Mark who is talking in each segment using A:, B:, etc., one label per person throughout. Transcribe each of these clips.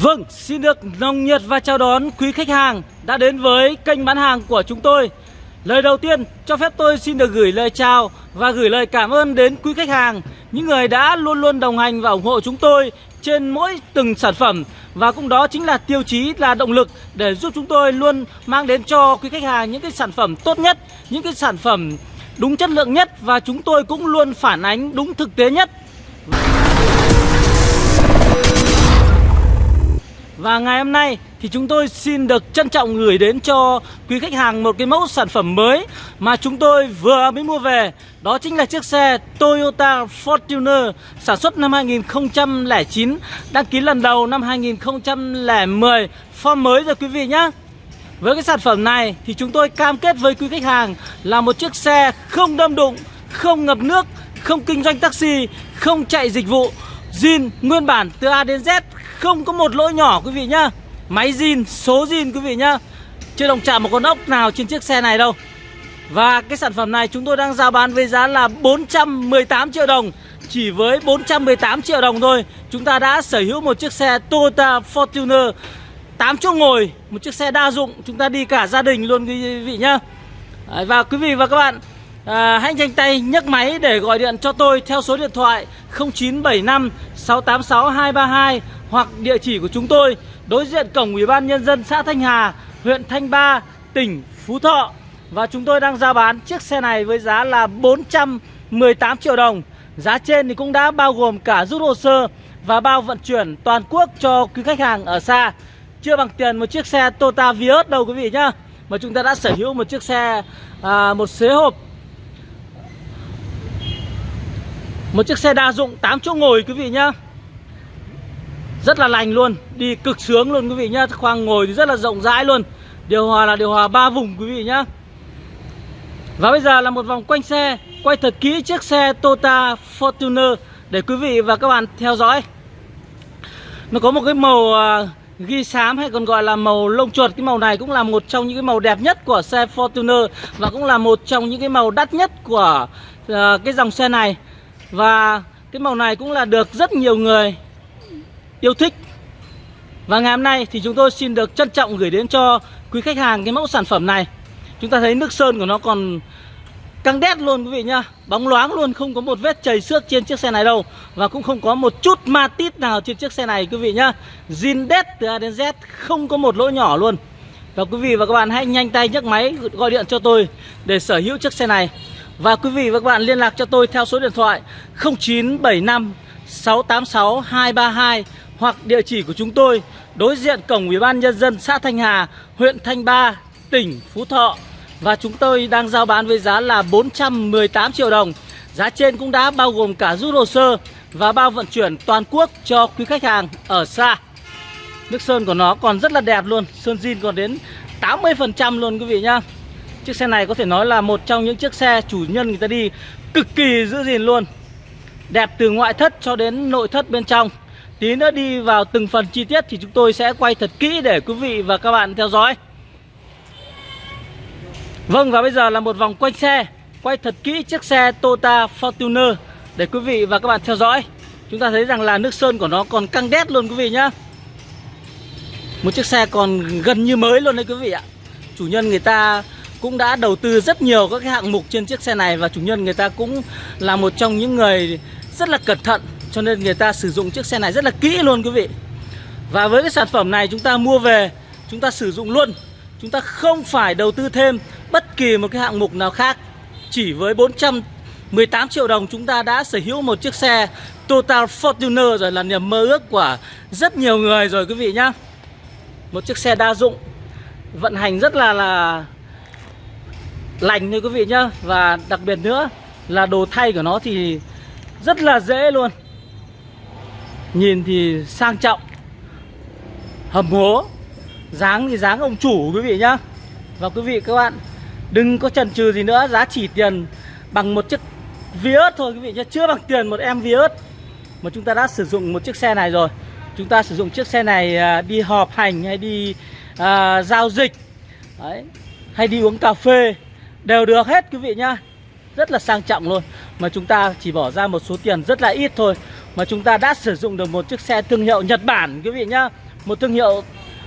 A: Vâng, xin được nồng nhiệt và chào đón quý khách hàng đã đến với kênh bán hàng của chúng tôi. Lời đầu tiên, cho phép tôi xin được gửi lời chào và gửi lời cảm ơn đến quý khách hàng, những người đã luôn luôn đồng hành và ủng hộ chúng tôi trên mỗi từng sản phẩm và cũng đó chính là tiêu chí là động lực để giúp chúng tôi luôn mang đến cho quý khách hàng những cái sản phẩm tốt nhất, những cái sản phẩm đúng chất lượng nhất và chúng tôi cũng luôn phản ánh đúng thực tế nhất và ngày hôm nay thì chúng tôi xin được trân trọng gửi đến cho quý khách hàng một cái mẫu sản phẩm mới mà chúng tôi vừa mới mua về. Đó chính là chiếc xe Toyota Fortuner sản xuất năm 2009, đăng ký lần đầu năm 2010, form mới rồi quý vị nhé. Với cái sản phẩm này thì chúng tôi cam kết với quý khách hàng là một chiếc xe không đâm đụng, không ngập nước, không kinh doanh taxi, không chạy dịch vụ zin nguyên bản từ A đến Z không có một lỗi nhỏ quý vị nhá. Máy zin, số zin quý vị nhá. Chưa đồng chạm một con ốc nào trên chiếc xe này đâu. Và cái sản phẩm này chúng tôi đang giao bán với giá là 418 triệu đồng. Chỉ với 418 triệu đồng thôi Chúng ta đã sở hữu một chiếc xe Toyota Fortuner. 8 chỗ ngồi Một chiếc xe đa dụng Chúng ta đi cả gia đình luôn quý vị nhá. Và quý vị và các bạn à, Hãy nhanh tay nhấc máy để gọi điện cho tôi theo số điện thoại 0975 686 232 hoặc địa chỉ của chúng tôi đối diện cổng Ủy ban Nhân dân xã Thanh Hà, huyện Thanh Ba, tỉnh Phú Thọ. Và chúng tôi đang giao bán chiếc xe này với giá là 418 triệu đồng. Giá trên thì cũng đã bao gồm cả rút hồ sơ và bao vận chuyển toàn quốc cho quý khách hàng ở xa. Chưa bằng tiền một chiếc xe Toyota Vios đâu quý vị nhá. Mà chúng ta đã sở hữu một chiếc xe, à, một xế hộp Một chiếc xe đa dụng 8 chỗ ngồi quý vị nhá rất là lành luôn Đi cực sướng luôn quý vị nhá. Khoang ngồi thì rất là rộng rãi luôn. Điều hòa là điều hòa ba vùng quý vị nhá. Và bây giờ là một vòng quanh xe Quay thật kỹ chiếc xe Toyota Fortuner Để quý vị và các bạn theo dõi. Nó có một cái màu à, ghi xám hay còn gọi là màu lông chuột. Cái màu này cũng là một trong những cái màu đẹp nhất của xe Fortuner Và cũng là một trong những cái màu đắt nhất của uh, cái dòng xe này. Và cái màu này cũng là được rất nhiều người yêu thích. Và ngày hôm nay thì chúng tôi xin được trân trọng gửi đến cho quý khách hàng cái mẫu sản phẩm này. Chúng ta thấy nước sơn của nó còn căng đét luôn quý vị nhá. Bóng loáng luôn, không có một vết chảy xước trên chiếc xe này đâu. Và cũng không có một chút ma tít nào trên chiếc xe này quý vị nhá. Zin đét từ A đến Z, không có một lỗ nhỏ luôn. Và quý vị và các bạn hãy nhanh tay nhấc máy gọi điện cho tôi để sở hữu chiếc xe này. Và quý vị và các bạn liên lạc cho tôi theo số điện thoại 0975 686 232 hoặc địa chỉ của chúng tôi đối diện cổng Ủy ban nhân dân xã Thanh Hà, huyện Thanh Ba, tỉnh Phú Thọ. Và chúng tôi đang giao bán với giá là 418 triệu đồng. Giá trên cũng đã bao gồm cả rút hồ sơ và bao vận chuyển toàn quốc cho quý khách hàng ở xa. Nước sơn của nó còn rất là đẹp luôn, sơn zin còn đến 80% luôn quý vị nhá. Chiếc xe này có thể nói là một trong những chiếc xe chủ nhân người ta đi cực kỳ giữ gìn luôn Đẹp từ ngoại thất cho đến nội thất bên trong Tí nữa đi vào từng phần chi tiết thì chúng tôi sẽ quay thật kỹ để quý vị và các bạn theo dõi. Vâng và bây giờ là một vòng quanh xe. Quay thật kỹ chiếc xe Toyota Fortuner Để quý vị và các bạn theo dõi. Chúng ta thấy rằng là nước sơn của nó còn căng đét luôn quý vị nhá. Một chiếc xe còn gần như mới luôn đấy quý vị ạ. Chủ nhân người ta cũng đã đầu tư rất nhiều các cái hạng mục trên chiếc xe này và chủ nhân người ta cũng là một trong những người rất là cẩn thận cho nên người ta sử dụng chiếc xe này rất là kỹ luôn quý vị. Và với cái sản phẩm này chúng ta mua về, chúng ta sử dụng luôn. Chúng ta không phải đầu tư thêm bất kỳ một cái hạng mục nào khác. Chỉ với 418 triệu đồng chúng ta đã sở hữu một chiếc xe Total Fortuner rồi là niềm mơ ước của rất nhiều người rồi quý vị nhá. Một chiếc xe đa dụng vận hành rất là là lành như quý vị nhá Và đặc biệt nữa là đồ thay của nó thì rất là dễ luôn Nhìn thì sang trọng Hầm hố Dáng thì dáng ông chủ quý vị nhá. Và quý vị các bạn Đừng có chần chừ gì nữa Giá chỉ tiền bằng một chiếc Vios thôi quý vị nhá Chưa bằng tiền một em Vios. Mà chúng ta đã sử dụng một chiếc xe này rồi. Chúng ta sử dụng chiếc xe này à, đi họp hành hay đi à, giao dịch Đấy hay đi uống cà phê Đều được hết quý vị nhá. Rất là sang trọng luôn. Mà chúng ta chỉ bỏ ra một số tiền rất là ít thôi. Mà chúng ta đã sử dụng được một chiếc xe thương hiệu Nhật Bản quý vị nhá. Một thương hiệu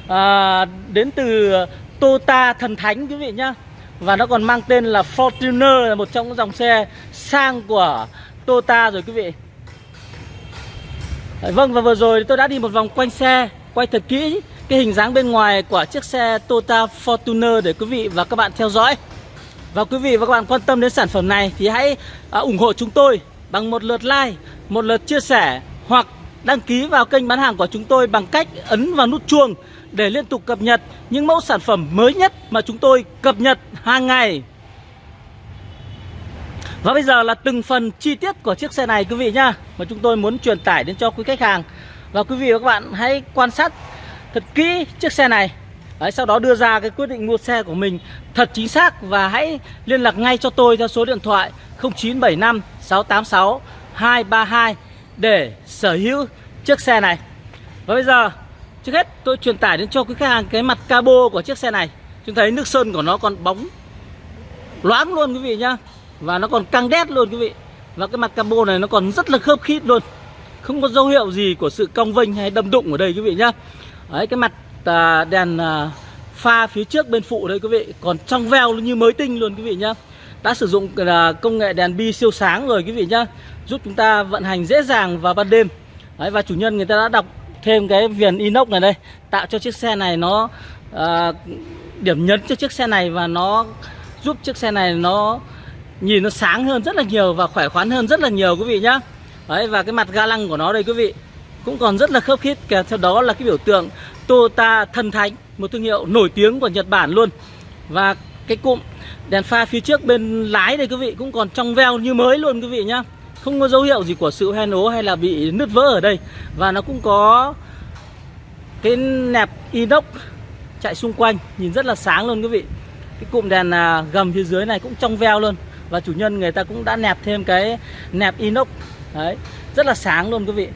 A: à, đến từ Toyota thần thánh quý vị nhá. Và nó còn mang tên là Fortuner là một trong những dòng xe sang của Toyota rồi quý vị. Vâng và vừa rồi tôi đã đi một vòng quanh xe Quay thật kỹ cái hình dáng bên ngoài của chiếc xe Toyota Fortuner để quý vị và các bạn theo dõi. Và quý vị và các bạn quan tâm đến sản phẩm này thì hãy à, ủng hộ chúng tôi bằng một lượt like, một lượt chia sẻ hoặc đăng ký vào kênh bán hàng của chúng tôi bằng cách ấn vào nút chuông để liên tục cập nhật những mẫu sản phẩm mới nhất mà chúng tôi cập nhật hàng ngày. Và bây giờ là từng phần chi tiết của chiếc xe này quý vị nhá Mà chúng tôi muốn truyền tải đến cho quý khách hàng Và quý vị và các bạn hãy quan sát thật kỹ chiếc xe này Đấy, Sau đó đưa ra cái quyết định mua xe của mình thật chính xác Và hãy liên lạc ngay cho tôi theo số điện thoại 0975 686 232 Để sở hữu chiếc xe này. Và bây giờ trước hết tôi truyền tải đến cho quý khách hàng cái mặt cabo của chiếc xe này. Chúng thấy nước sơn của nó còn bóng loáng luôn quý vị nhá. Và nó còn căng đét luôn quý vị. Và cái mặt cabo này nó còn rất là khớp khít luôn. Không có dấu hiệu gì của sự cong vênh hay đâm đụng ở đây quý vị nhá. Đấy cái mặt à, đèn à, pha phía trước bên phụ đây quý vị. Còn trong veo như mới tinh luôn quý vị nhá. Đã sử dụng à, công nghệ đèn bi siêu sáng rồi quý vị nhá. Giúp chúng ta vận hành dễ dàng vào ban đêm. Đấy, Và chủ nhân người ta đã đọc thêm cái viền inox này đây. Tạo cho chiếc xe này nó à, Điểm nhấn cho chiếc xe này và nó giúp chiếc xe này nó nhìn nó sáng hơn rất là nhiều và khỏe khoắn hơn rất là nhiều quý vị nhá. Đấy và cái mặt ga lăng của nó đây quý vị cũng còn rất là khớp khít kèm theo đó là cái biểu tượng Toyota thần thánh, một thương hiệu nổi tiếng của Nhật Bản luôn. Và cái cụm đèn pha phía trước bên lái đây quý vị cũng còn trong veo như mới luôn quý vị nhá. Không có dấu hiệu gì của sự hoen ố hay là bị nứt vỡ ở đây. Và nó cũng có cái nẹp inox chạy xung quanh, nhìn rất là sáng luôn quý vị. Cái cụm đèn à, gầm phía dưới này cũng trong veo luôn. Và chủ nhân người ta cũng đã nẹp thêm cái nẹp inox. Đấy, rất là sáng luôn quý vị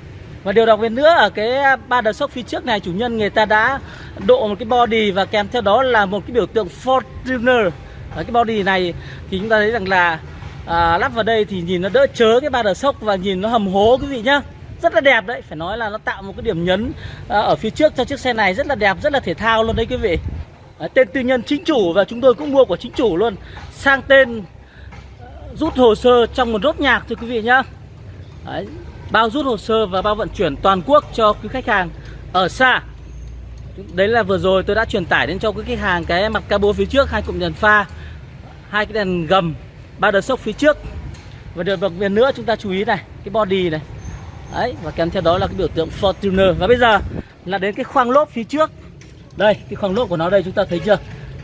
A: và điều đặc biệt nữa ở cái à, ba đợt sốc phía trước này chủ nhân người ta đã độ một cái body và kèm theo đó là một cái biểu tượng Fortuner. Ở cái body này thì chúng ta thấy rằng là à, lắp vào đây thì nhìn nó đỡ chớ cái ba đợt sốc và nhìn nó hầm hố quý vị nhá. Rất là đẹp đấy phải nói là nó tạo một cái điểm nhấn à, ở phía trước cho chiếc xe này rất là đẹp rất là thể thao luôn đấy quý vị. À, tên tư nhân chính chủ và chúng tôi cũng mua của chính chủ luôn. Sang tên rút hồ sơ trong một rốt nhạc thôi quý vị nhá. Đấy, bao rút hồ sơ và bao vận chuyển toàn quốc cho quý khách hàng ở xa. Đấy là vừa rồi tôi đã truyền tải đến cho quý khách hàng cái mặt cabo phía trước, hai cụm đèn pha, hai cái đèn gầm, ba đợt sốc phía trước. Và được đặc biệt nữa chúng ta chú ý này, cái body này. Đấy, và kèm theo đó là cái biểu tượng Fortuner. Và bây giờ là đến cái khoang lốp phía trước. Đây, cái khoang lốp của nó đây, chúng ta thấy chưa?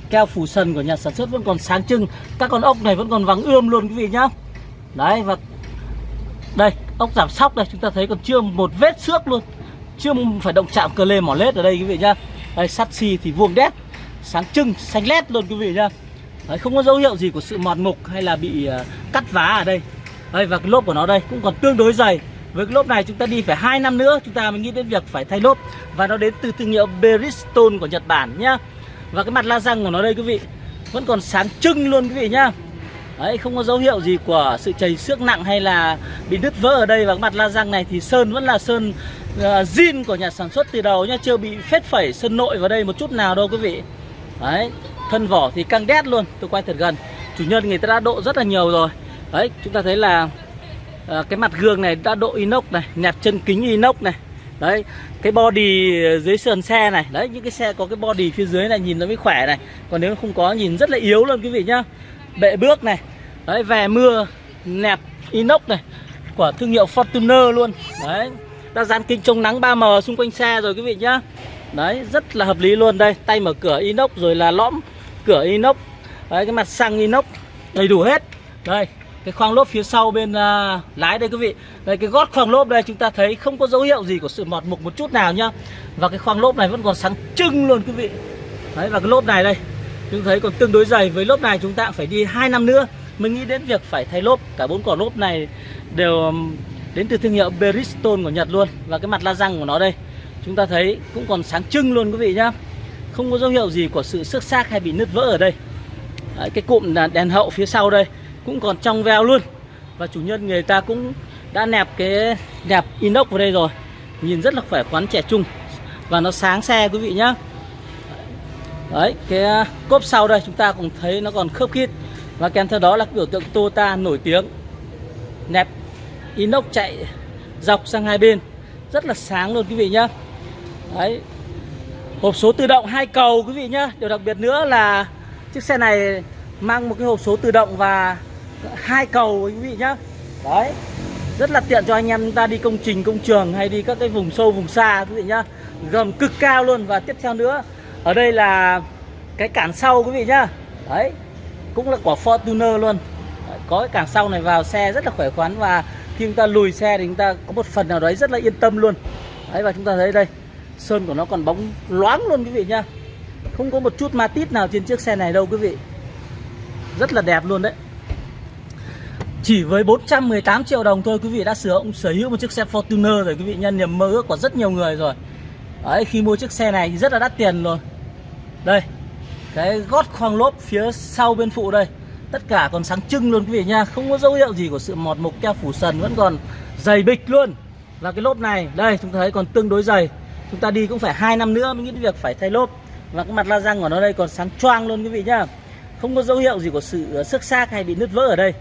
A: Keo phủ sần của nhà sản xuất vẫn còn sáng trưng. Các con ốc này vẫn còn vắng ươm luôn quý vị nhá. Đấy, và đây ốc giảm sóc đây chúng ta thấy còn chưa một vết xước luôn. Chưa phải động chạm cơ lê mỏ lết ở đây quý vị nhá. Đây sắt xi thì vuông đét sáng trưng xanh lét luôn quý vị nhá. Đấy, không có dấu hiệu gì của sự mòn mục hay là bị uh, cắt vá ở đây. Đây và cái lốp của nó đây cũng còn tương đối dày. Với cái lốp này chúng ta đi phải hai năm nữa chúng ta mới nghĩ đến việc phải thay lốp. Và nó đến từ thương hiệu Bridgestone của Nhật Bản nhá. Và cái mặt la răng của nó đây quý vị Vẫn còn sáng trưng luôn quý vị nhá. Đấy không có dấu hiệu gì của sự chảy xước nặng hay là bị đứt vỡ ở đây. Và cái mặt la răng này thì sơn vẫn là sơn uh, zin của nhà sản xuất từ đầu nhá Chưa bị phết phẩy sơn nội vào đây một chút nào đâu quý vị. Đấy thân vỏ thì căng đét luôn. Tôi quay thật gần. Chủ nhân người ta đã độ rất là nhiều rồi. Đấy chúng ta thấy là uh, cái mặt gương này đã độ inox này Nẹp chân kính inox này. Đấy cái body dưới sườn xe này. Đấy những cái xe có cái body phía dưới này nhìn nó mới khỏe này. Còn nếu không có nhìn rất là yếu luôn quý vị nhá bệ bước này. Đấy về mưa nẹp inox này của thương hiệu Fortuner luôn. Đấy đã dán kính chống nắng 3M xung quanh xe rồi quý vị nhá. Đấy rất là hợp lý luôn đây. Tay mở cửa inox rồi là lõm cửa inox. Đấy cái mặt xăng inox đầy đủ hết. Đây cái khoang lốp phía sau bên uh, lái đây quý vị. Đây cái gót khoang lốp đây chúng ta thấy không có dấu hiệu gì của sự mọt mục một chút nào nhá. Và cái khoang lốp này vẫn còn sáng trưng luôn quý vị. Đấy và cái lốp này đây chúng thấy còn tương đối dày với lốp này chúng ta cũng phải đi hai năm nữa mới nghĩ đến việc phải thay lốp. Cả bốn quả lốp này đều um, đến từ thương hiệu Bridgestone của Nhật luôn và cái mặt la răng của nó đây. Chúng ta thấy cũng còn sáng trưng luôn quý vị nhá. Không có dấu hiệu gì của sự xước xác hay bị nứt vỡ ở đây. Đấy, cái cụm đèn hậu phía sau đây cũng còn trong veo luôn. Và chủ nhân người ta cũng đã nẹp cái nẹp inox vào đây rồi. Nhìn rất là khỏe khoắn trẻ trung. Và nó sáng xe quý vị nhá đấy, cái à, cốp sau đây chúng ta cũng thấy nó còn khớp khít. Và kèm theo đó là cái biểu tượng Toyota nổi tiếng. Nẹp. Inox chạy dọc sang hai bên. Rất là sáng luôn quý vị nhá. Đấy. Hộp số tự động hai cầu quý vị nhá. Điều đặc biệt nữa là chiếc xe này mang một cái hộp số tự động và hai cầu quý vị nhá. Đấy. Rất là tiện cho anh em ta đi công trình, công trường hay đi các cái vùng sâu, vùng xa quý vị nhá. Gầm cực cao luôn. Và tiếp theo nữa ở đây là cái cản sau quý vị nhá. Đấy cũng là quả Fortuner luôn. Đấy, có cái cản sau này vào xe rất là khỏe khoắn và khi chúng ta lùi xe thì chúng ta có một phần nào đấy rất là yên tâm luôn. Đấy và chúng ta thấy đây sơn của nó còn bóng loáng luôn quý vị nhá. Không có một chút ma tít nào trên chiếc xe này đâu quý vị. Rất là đẹp luôn đấy. Chỉ với 418 triệu đồng thôi quý vị đã sở hữu sở hữu một chiếc xe Fortuner rồi quý vị nhân niềm mơ ước của rất nhiều người rồi đấy khi mua chiếc xe này thì rất là đắt tiền rồi đây cái gót khoang lốp phía sau bên phụ đây. Tất cả còn sáng trưng luôn quý vị nha. Không có dấu hiệu gì của sự mọt mục keo phủ sần vẫn còn dày bịch luôn. Và cái lốp này. Đây chúng ta thấy còn tương đối dày. Chúng ta đi cũng phải hai năm nữa mới nghĩ đến việc phải thay lốp. Và cái mặt la răng của nó đây còn sáng choang luôn quý vị nhá không có dấu hiệu gì của sự ờ, xước xác hay bị nứt vỡ ở đây.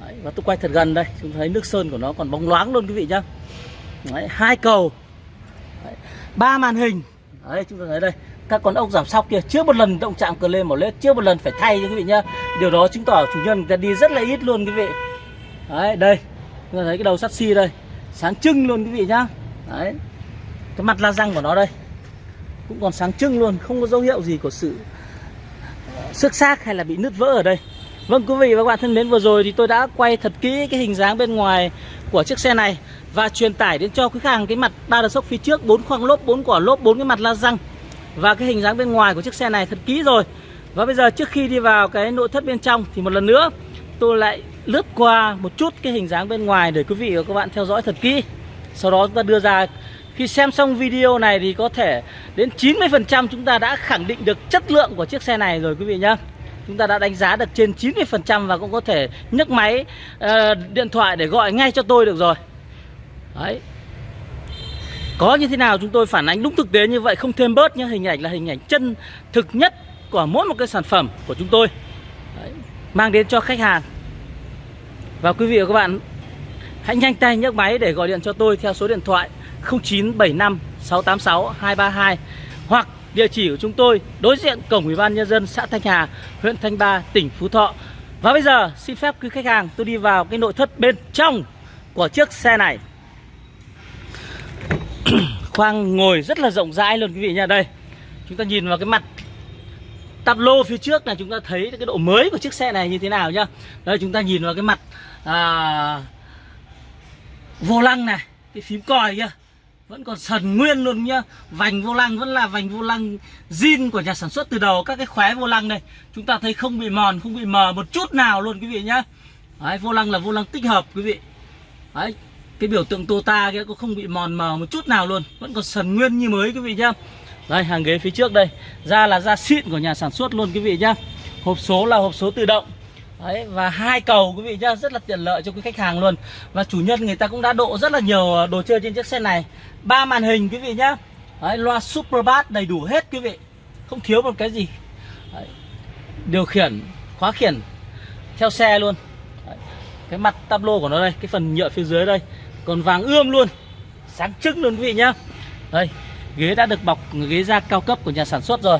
A: Đấy, và tôi quay thật gần đây. Chúng thấy nước sơn của nó còn bóng loáng luôn quý vị nhá. Đấy, hai cầu ba màn hình. Đấy, chúng ta thấy đây các con ốc giảm sóc kia chưa một lần động chạm cờ lên một lết chưa một lần phải thay cho quý vị nhá. Điều đó chứng tỏ chủ nhân người ta đi rất là ít luôn quý vị. Đấy đây chúng ta thấy cái đầu sắt xi đây sáng trưng luôn quý vị nhá. Đấy cái mặt la răng của nó đây cũng còn sáng trưng luôn không có dấu hiệu gì của sự xước xác hay là bị nứt vỡ ở đây. Vâng quý vị và các bạn thân mến vừa rồi thì tôi đã quay thật kỹ cái hình dáng bên ngoài của chiếc xe này và truyền tải đến cho quý khách hàng cái mặt ba đợt sốc phía trước, bốn khoang lốp, bốn quả lốp, bốn cái mặt la răng và cái hình dáng bên ngoài của chiếc xe này thật kỹ rồi. Và bây giờ trước khi đi vào cái nội thất bên trong thì một lần nữa tôi lại lướt qua một chút cái hình dáng bên ngoài để quý vị và các bạn theo dõi thật kỹ. Sau đó chúng ta đưa ra khi xem xong video này thì có thể đến 90% chúng ta đã khẳng định được chất lượng của chiếc xe này rồi quý vị nhé Chúng ta đã đánh giá được trên 90% và cũng có thể nhấc máy uh, điện thoại để gọi ngay cho tôi được rồi Đấy Có như thế nào chúng tôi phản ánh đúng thực tế như vậy không thêm bớt nhé hình ảnh là hình ảnh chân thực nhất của mỗi một cái sản phẩm của chúng tôi Đấy. Mang đến cho khách hàng Và quý vị và các bạn Hãy nhanh tay nhấc máy để gọi điện cho tôi theo số điện thoại 0975 686 232 hoặc địa chỉ của chúng tôi đối diện cổng ủy ban nhân dân xã Thanh Hà, huyện Thanh Ba, tỉnh Phú Thọ. Và bây giờ xin phép quý khách hàng tôi đi vào cái nội thất bên trong của chiếc xe này. Khoang ngồi rất là rộng rãi luôn quý vị nha. Đây. Chúng ta nhìn vào cái mặt tắp lô phía trước là chúng ta thấy cái độ mới của chiếc xe này như thế nào nhá. Đây chúng ta nhìn vào cái mặt à, vô lăng này, cái phím còi kia. Vẫn còn sần nguyên luôn nhá. Vành vô lăng vẫn là vành vô lăng zin của nhà sản xuất từ đầu các cái khóe vô lăng này chúng ta thấy không bị mòn không bị mờ một chút nào luôn quý vị nhá. Đấy, vô lăng là vô lăng tích hợp quý vị. Đấy cái biểu tượng Tota kia cũng không bị mòn mờ một chút nào luôn vẫn còn sần nguyên như mới quý vị nhá. Đây hàng ghế phía trước đây. Da là da xịn của nhà sản xuất luôn quý vị nhá. Hộp số là hộp số tự động. Đấy, và hai cầu quý vị nhá rất là tiện lợi cho quý khách hàng luôn. Và chủ nhân người ta cũng đã độ rất là nhiều ờ, đồ chơi trên chiếc xe này. Ba màn hình quý vị nhá. Đấy, loa super bass đầy đủ hết quý vị. Không thiếu một cái gì. Đấy, điều khiển khóa khiển. Theo xe luôn. Đấy, cái mặt tablo của nó đây cái phần nhựa phía dưới đây còn vàng ươm luôn. Sáng trưng luôn quý vị nhá. Đây ghế đã được bọc ghế da cao cấp của nhà sản xuất rồi.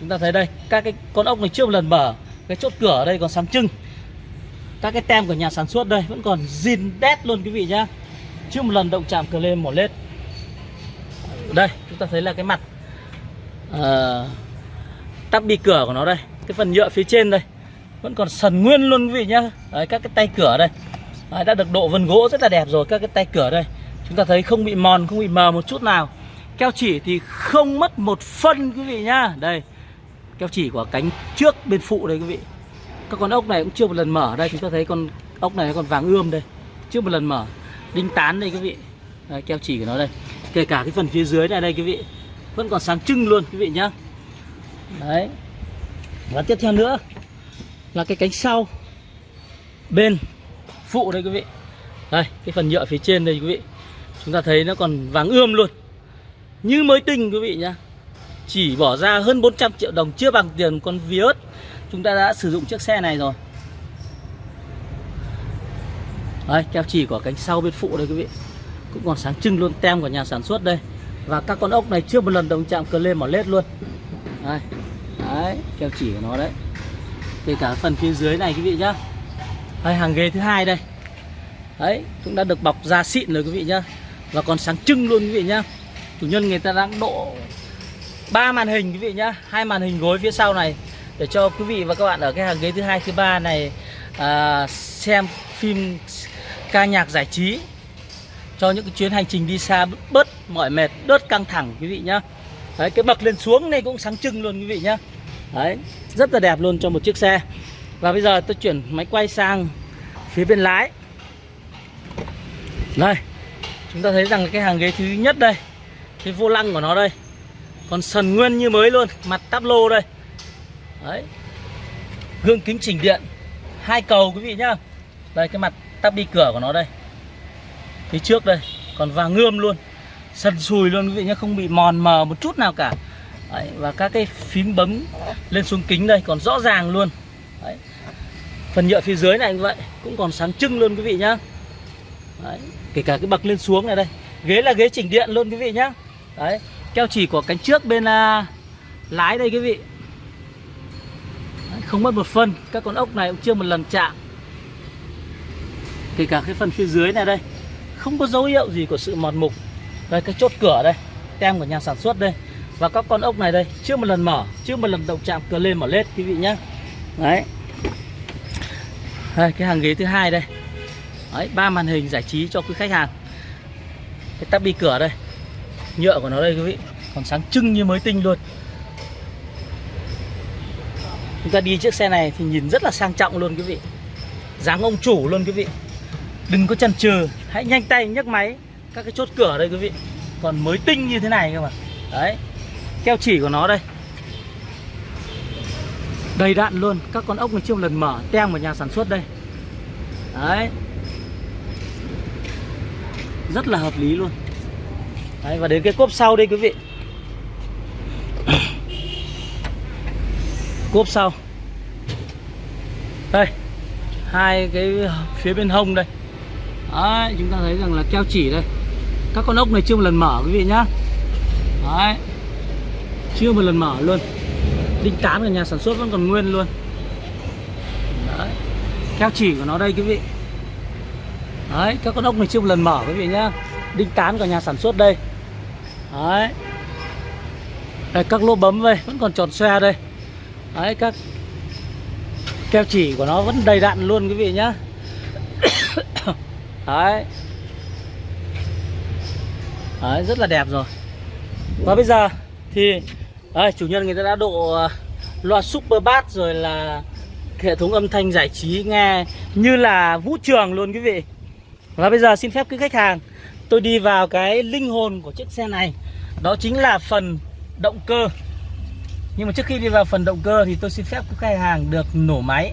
A: Chúng ta thấy đây các cái con ốc này chưa một lần mở. Cái chốt cửa ở đây còn sáng trưng. Các cái tem của nhà sản xuất đây vẫn còn zin đét luôn quý vị nhá. Chưa một lần động chạm cờ lên một lết. Đây chúng ta thấy là cái mặt uh, tắp bi cửa của nó đây. Cái phần nhựa phía trên đây. Vẫn còn sần nguyên luôn quý vị nhá. Đấy, các cái tay cửa đây à, đã được độ vân gỗ rất là đẹp rồi các cái tay cửa đây. Chúng ta thấy không bị mòn không bị mờ một chút nào. Keo chỉ thì không mất một phân quý vị nhá. Đây keo chỉ của cánh trước bên phụ đây quý vị. Các con ốc này cũng chưa một lần mở. Đây chúng ta thấy con ốc này còn vàng ươm đây. Chưa một lần mở. Đinh tán đây quý vị. Đây, keo chỉ của nó đây. Kể cả cái phần phía dưới này đây quý vị. Vẫn còn sáng trưng luôn quý vị nhá. Đấy. Và tiếp theo nữa là cái cánh sau. Bên phụ đây quý vị. Đây, cái phần nhựa phía trên đây quý vị. Chúng ta thấy nó còn vàng ươm luôn. Như mới tinh quý vị nhá. Chỉ bỏ ra hơn 400 triệu đồng, chưa bằng tiền con Vios. Chúng ta đã sử dụng chiếc xe này rồi. Đây, keo chỉ của cánh sau bên phụ đây quý vị. Cũng còn sáng trưng luôn, tem của nhà sản xuất đây. Và các con ốc này chưa một lần đồng chạm cờ lên mỏ lết luôn. Đây, đấy, keo chỉ của nó đấy. Kể cả phần phía dưới này quý vị nhá đây hàng ghế thứ hai đây. Đấy cũng đã được bọc da xịn rồi quý vị nhá. Và còn sáng trưng luôn quý vị nhá. Chủ nhân người ta đang độ ba màn hình quý vị nhá. Hai màn hình gối phía sau này. Để cho quý vị và các bạn ở cái hàng ghế thứ hai thứ ba này à, xem phim ca nhạc giải trí. Cho những cái chuyến hành trình đi xa bớt mỏi mệt bớt căng thẳng quý vị nhá. Đấy cái bậc lên xuống này cũng sáng trưng luôn quý vị nhá. Đấy rất là đẹp luôn cho một chiếc xe và bây giờ tôi chuyển máy quay sang phía bên lái. Đây chúng ta thấy rằng cái hàng ghế thứ nhất đây cái vô lăng của nó đây còn sần nguyên như mới luôn mặt táp lô đây. Đấy gương kính chỉnh điện hai cầu quý vị nhá. Đây cái mặt tắp đi cửa của nó đây. Phía trước đây còn vàng ngươm luôn sần sùi luôn quý vị nhé không bị mòn mờ một chút nào cả. Đấy, và các cái phím bấm lên xuống kính đây còn rõ ràng luôn. Đấy phần nhựa phía dưới này như vậy cũng còn sáng trưng luôn quý vị nhá. Đấy. kể cả cái bậc lên xuống này đây. Ghế là ghế chỉnh điện luôn quý vị nhá. Đấy. keo chỉ của cánh trước bên à, lái đây quý vị. Đấy, không mất một phân các con ốc này cũng chưa một lần chạm. Kể cả cái phần phía dưới này đây không có dấu hiệu gì của sự mòn mục. Đây cái chốt cửa đây tem của nhà sản xuất đây. Và các con ốc này đây chưa một lần mở chưa một lần động chạm cửa lên mở lết quý vị nhé đấy đây, cái hàng ghế thứ hai đây. Đấy, ba màn hình giải trí cho quý khách hàng. Cái tắp bi cửa đây. Nhựa của nó đây, quý vị. Còn sáng trưng như mới tinh luôn. Chúng ta đi chiếc xe này thì nhìn rất là sang trọng luôn, quý vị. Dáng ông chủ luôn, quý vị. Đừng có chần chừ. Hãy nhanh tay, nhấc máy. Các cái chốt cửa đây, quý vị. Còn mới tinh như thế này cơ mà. Đấy. Keo chỉ của nó đây đầy đạn luôn. Các con ốc này chưa một lần mở tem của nhà sản xuất đây. Đấy. Rất là hợp lý luôn. Đấy và đến cái cốp sau đây quý vị. Cốp sau. Đây. Hai cái phía bên hông đây. Đấy, chúng ta thấy rằng là keo chỉ đây. Các con ốc này chưa một lần mở quý vị nhá. Đấy. Chưa một lần mở luôn. Đinh tán của nhà sản xuất vẫn còn nguyên luôn. Đấy. Keo chỉ của nó đây quý vị. Đấy, các con ốc này chưa một lần mở quý vị nhá. Đinh tán của nhà sản xuất đây. Đấy. Đây, các lỗ bấm đây vẫn còn tròn xoe đây. Đấy, các Keo chỉ của nó vẫn đầy đặn luôn quý vị nhá. Đấy. Đấy rất là đẹp rồi. Và bây giờ thì đấy, chủ nhân người ta đã độ ờ, loa super bass rồi là hệ thống âm thanh giải trí nghe như là vũ trường luôn quý vị. Và bây giờ xin phép quý khách hàng tôi đi vào cái linh hồn của chiếc xe này. Đó chính là phần động cơ. Nhưng mà trước khi đi vào phần động cơ thì tôi xin phép quý khách hàng được nổ máy.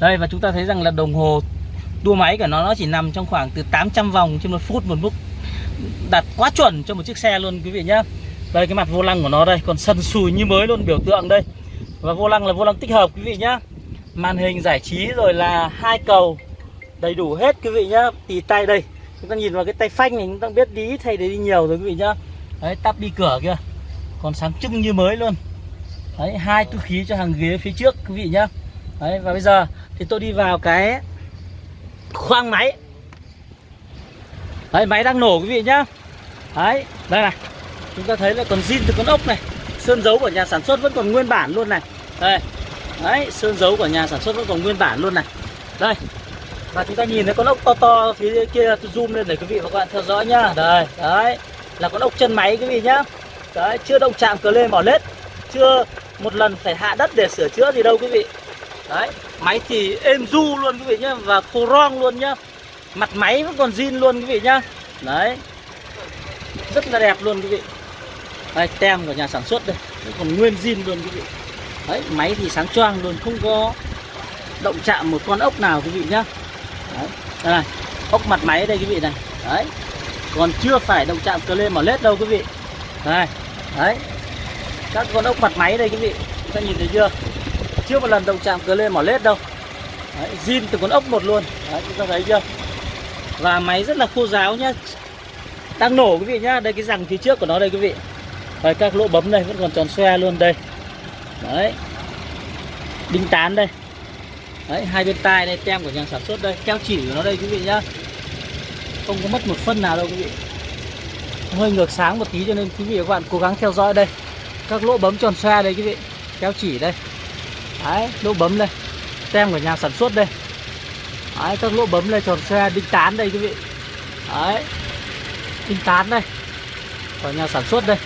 A: Đây và chúng ta thấy rằng là đồng hồ tua máy của nó nó chỉ nằm trong khoảng từ 800 vòng trên một phút một mức đặt quá chuẩn cho một chiếc xe luôn quý vị nhá đây cái mặt vô lăng của nó đây, còn sần sùi như mới luôn, biểu tượng đây. Và vô lăng là vô lăng tích hợp, quý vị nhá. Màn hình giải trí rồi là hai cầu, đầy đủ hết, quý vị nhá. Tì tay đây, chúng ta nhìn vào cái tay phanh này, chúng ta biết đi thay đấy đi nhiều rồi, quý vị nhá. Đấy, tắp đi cửa kia còn sáng trưng như mới luôn. Đấy, hai túi khí cho hàng ghế phía trước, quý vị nhá. Đấy, và bây giờ thì tôi đi vào cái khoang máy. Đấy, máy đang nổ, quý vị nhá. Đấy, đây này. Chúng ta thấy là còn zin từ con ốc này. Sơn dấu của nhà sản xuất vẫn còn nguyên bản luôn này. Đây. Đấy, sơn dấu của nhà sản xuất vẫn còn nguyên bản luôn này. Đây. Và chúng ta nhìn thấy con ốc to to phía kia, tôi zoom lên để quý vị và các bạn theo dõi nhá. Đây, Đấy. Là con ốc chân máy quý vị nhá. Đấy, chưa động chạm cờ lên bỏ lết. Chưa một lần phải hạ đất để sửa chữa gì đâu quý vị. Đấy, Máy thì êm du luôn quý vị nhá Và khô rong luôn nhá. Mặt máy vẫn còn zin luôn quý vị nhá. Đấy. Rất là đẹp luôn quý vị. Đây tem của nhà sản xuất đây. Đấy, còn nguyên zin luôn quý vị. Đấy máy thì sáng choang luôn Không có động chạm một con ốc nào quý vị nhá. Đấy Đây này Ốc mặt máy đây quý vị này. Đấy Còn chưa phải động chạm cờ lên mỏ lết đâu quý vị. Đây, đấy Các con ốc mặt máy đây quý vị. Các nhìn thấy chưa? Chưa một lần động chạm cờ lên mỏ lết đâu. Đấy, Zin từ con ốc một luôn. Đấy, chúng ta thấy chưa? Và máy rất là khô ráo nhá. Đang nổ quý vị nhá. Đây cái răng phía trước của nó đây quý vị. Đấy, các lỗ bấm đây vẫn còn tròn xoe luôn đây. Đấy. Đinh tán đây. Đấy, hai bên tai đây, tem của nhà sản xuất đây. Keo chỉ của nó đây quý vị nhá. Không có mất một phân nào đâu quý vị. Hơi ngược sáng một tí cho nên quý vị và các bạn cố gắng theo dõi đây. Các lỗ bấm tròn xoe đây quý vị. Keo chỉ đây. Đấy, lỗ bấm đây. Tem của nhà sản xuất đây. Đấy, các lỗ bấm đây tròn xoe, đinh tán đây quý vị. Đấy. Đinh tán đây. Của nhà sản xuất đây.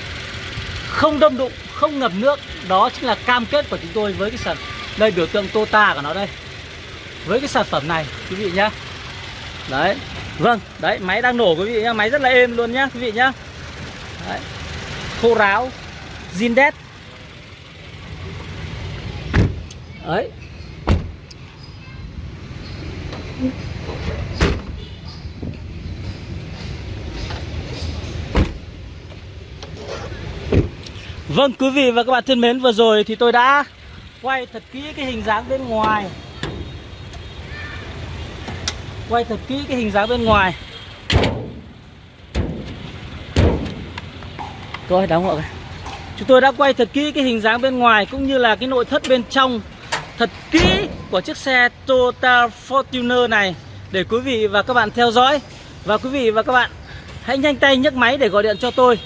A: Không đâm đụng, không ngập nước. Đó chính là cam kết của chúng tôi với cái sản Đây biểu tượng Tota của nó đây. Với cái sản phẩm này quý vị nhá. Đấy vâng đấy máy đang nổ quý vị nhá. Máy rất là êm luôn nhá quý vị nhá. Đấy. khô ráo zin đét đấy Vâng quý vị và các bạn thân mến, vừa rồi thì tôi đã quay thật kỹ cái hình dáng bên ngoài. Quay thật kỹ cái hình dáng bên ngoài. Tôi đóng hộ Chúng tôi đã quay thật kỹ cái hình dáng bên ngoài Cũng như là cái nội thất bên trong. Thật kỹ của chiếc xe Toyota Fortuner này Để quý vị và các bạn theo dõi. Và quý vị và các bạn Hãy nhanh tay nhấc máy để gọi điện cho tôi.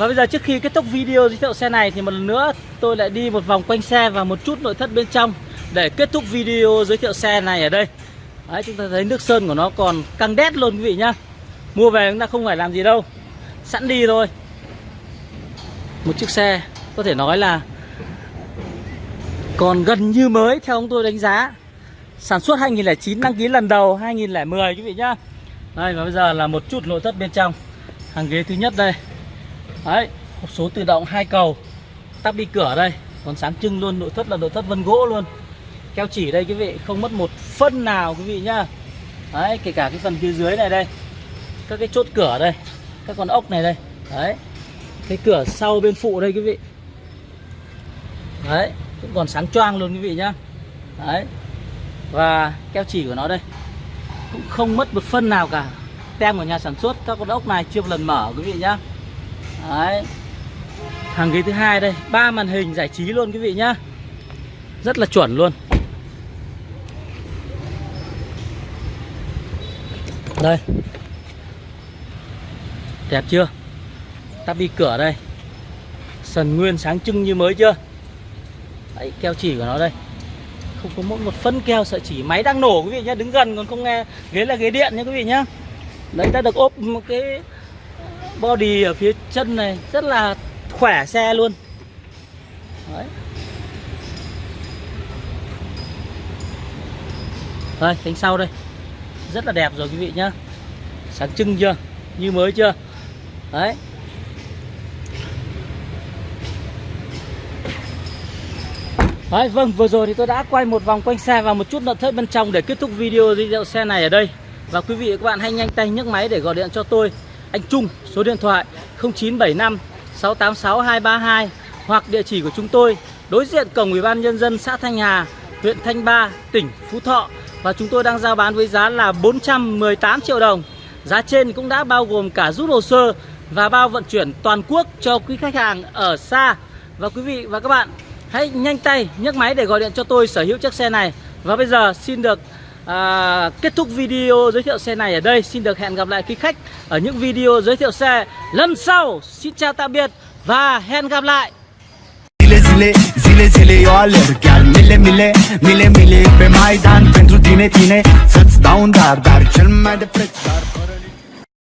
A: Và bây giờ trước khi kết thúc video giới thiệu xe này Thì một lần nữa tôi lại đi một vòng quanh xe Và một chút nội thất bên trong Để kết thúc video giới thiệu xe này ở đây. Đấy, chúng ta thấy nước sơn của nó còn căng đét luôn quý vị nhá. Mua về chúng ta không phải làm gì đâu. Sẵn đi thôi. Một chiếc xe có thể nói là Còn gần như mới theo ông tôi đánh giá. Sản xuất 2009 đăng ký lần đầu 2010 quý vị nhá. Đây, và bây giờ là một chút nội thất bên trong. Hàng ghế thứ nhất đây. Đấy, hộp số tự động hai cầu. Tắp đi cửa đây, Còn sáng trưng luôn, nội thất là nội thất vân gỗ luôn. Keo chỉ đây quý vị, không mất một phân nào quý vị nhá. Đấy, kể cả cái phần phía dưới này đây, các cái chốt cửa đây, các con ốc này đây. Đấy, cái cửa sau bên phụ đây quý vị. Đấy, cũng còn sáng choang luôn quý vị nhá. Đấy, và keo chỉ của nó đây, cũng không mất một phân nào cả. Tem của nhà sản xuất, các con ốc này chưa một lần mở quý vị nhá đấy. Hàng ghế thứ hai đây, ba màn hình giải trí luôn quý vị nhá. Rất là chuẩn luôn. Đây. Đẹp chưa? Tắp đi cửa đây. Sần nguyên sáng trưng như mới chưa? Đấy, keo chỉ của nó đây. Không có mỗi một phân keo, sợi chỉ Máy đang nổ quý vị nhé Đứng gần còn không nghe. Ghế là ghế điện nha quý vị nhá. Đấy, ta được ốp một cái Body ở phía chân này Rất là khỏe xe luôn. Đấy. Đây cánh sau đây. Rất là đẹp rồi quý vị nhá. Sáng trưng chưa? Như mới chưa? Đấy. Đấy, vâng vừa rồi thì tôi đã quay một vòng quanh xe và một chút nội thất bên trong để kết thúc video giới thiệu xe này ở đây. Và quý vị và các bạn hãy nhanh tay nhấc máy để gọi điện cho tôi anh Trung, số điện thoại 0975 686 232 hoặc địa chỉ của chúng tôi, đối diện cổng ủy ban nhân dân xã Thanh Hà, huyện Thanh Ba, tỉnh Phú Thọ. Và chúng tôi đang giao bán với giá là 418 triệu đồng. Giá trên cũng đã bao gồm cả rút hồ sơ Và bao vận chuyển toàn quốc cho quý khách hàng ở xa. Và quý vị và các bạn, Hãy nhanh tay nhấc máy để gọi điện cho tôi sở hữu chiếc xe này. Và bây giờ xin được à, kết thúc video giới thiệu xe này ở đây. Xin được hẹn gặp lại quý khách ở những video giới thiệu xe. Lần sau Xin chào tạm biệt và hẹn gặp lại.
B: Zile, zile, zile eu alerg Chiar mile, mile, mile, mile pe Maidan Pentru tine, tine, să-ți dau un dar Dar cel mai de preț, dar fără